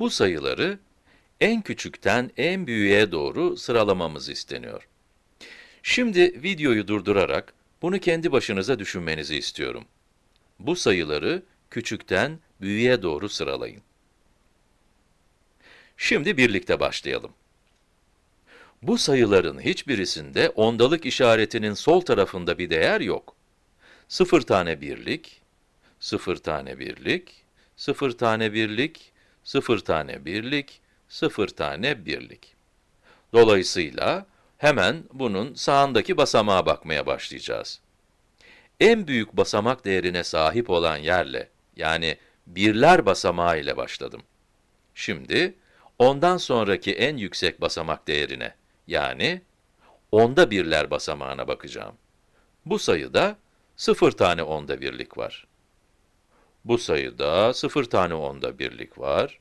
Bu sayıları en küçükten en büyüğe doğru sıralamamız isteniyor. Şimdi videoyu durdurarak bunu kendi başınıza düşünmenizi istiyorum. Bu sayıları küçükten büyüğe doğru sıralayın. Şimdi birlikte başlayalım. Bu sayıların hiçbirisinde ondalık işaretinin sol tarafında bir değer yok. 0 tane birlik, 0 tane birlik, 0 tane birlik, 0 tane birlik, 0 tane birlik. Dolayısıyla hemen bunun sağındaki basamağa bakmaya başlayacağız. En büyük basamak değerine sahip olan yerle, yani birler basamağı ile başladım. Şimdi, ondan sonraki en yüksek basamak değerine, yani onda birler basamağına bakacağım. Bu sayıda 0 tane onda birlik var. Bu sayıda 0 tane onda birlik var.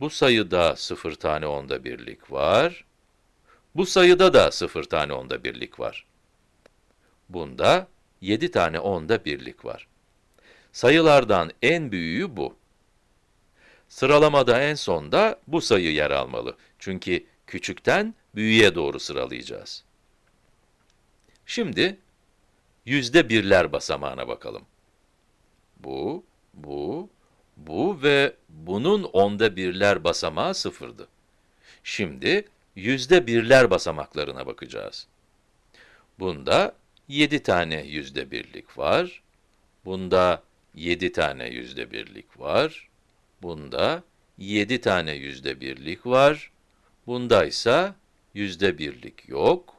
Bu sayıda 0 tane onda birlik var. Bu sayıda da 0 tane onda birlik var. Bunda 7 tane onda birlik var. Sayılardan en büyüğü bu. Sıralamada en sonda bu sayı yer almalı. Çünkü küçükten büyüğe doğru sıralayacağız. Şimdi, yüzde birler basamağına bakalım. Bu, bu, bu ve bunun onda birler basamağı sıfırdı. Şimdi, yüzde birler basamaklarına bakacağız. Bunda 7 tane yüzde birlik var. Bunda 7 tane yüzde birlik var. Bunda 7 tane yüzde birlik var. Bunda ise yüzde birlik yok.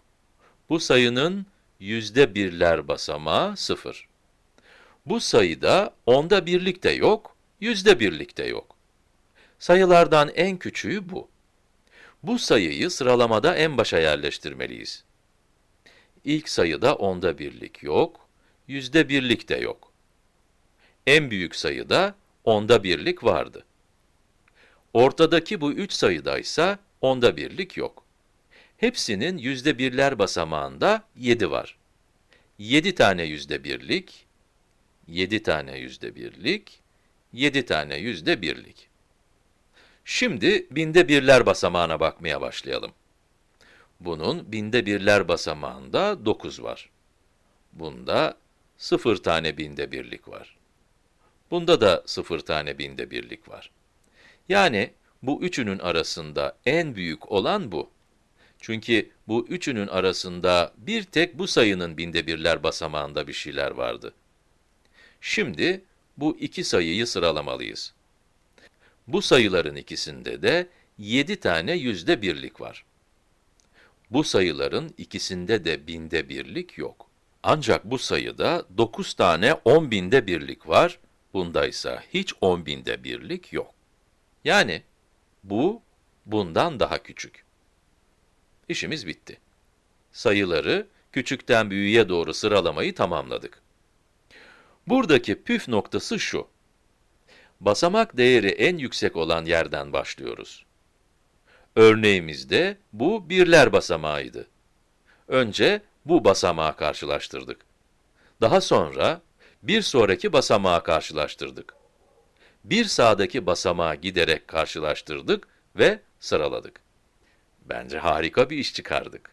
Bu sayının yüzde birler basamağı sıfır. Bu sayıda onda birlik de yok, yüzde birlik de yok. Sayılardan en küçüğü bu. Bu sayıyı sıralamada en başa yerleştirmeliyiz. İlk sayıda onda birlik yok, yüzde birlik de yok. En büyük sayıda onda birlik vardı. Ortadaki bu üç sayıda ise onda birlik yok. Hepsinin yüzde birler basamağında 7 var. 7 tane yüzde birlik, 7 tane yüzde birlik, 7 tane yüzde birlik. Şimdi binde birler basamağına bakmaya başlayalım. Bunun binde birler basamağında 9 var. Bunda 0 tane binde birlik var. Bunda da 0 tane binde birlik var. Yani bu üçünün arasında en büyük olan bu. Çünkü bu üçünün arasında bir tek bu sayının binde birler basamağında bir şeyler vardı. Şimdi bu iki sayıyı sıralamalıyız. Bu sayıların ikisinde de 7 tane yüzde birlik var. Bu sayıların ikisinde de binde birlik yok. Ancak bu sayıda 9 tane 10 binde birlik var, bunda ise hiç 10 binde birlik yok. Yani bu bundan daha küçük. İşimiz bitti. Sayıları küçükten büyüğe doğru sıralamayı tamamladık. Buradaki püf noktası şu. Basamak değeri en yüksek olan yerden başlıyoruz. Örneğimizde bu birler basamağıydı. Önce bu basamağı karşılaştırdık. Daha sonra bir sonraki basamağı karşılaştırdık. Bir sağdaki basamağı giderek karşılaştırdık ve sıraladık. Bence harika bir iş çıkardık.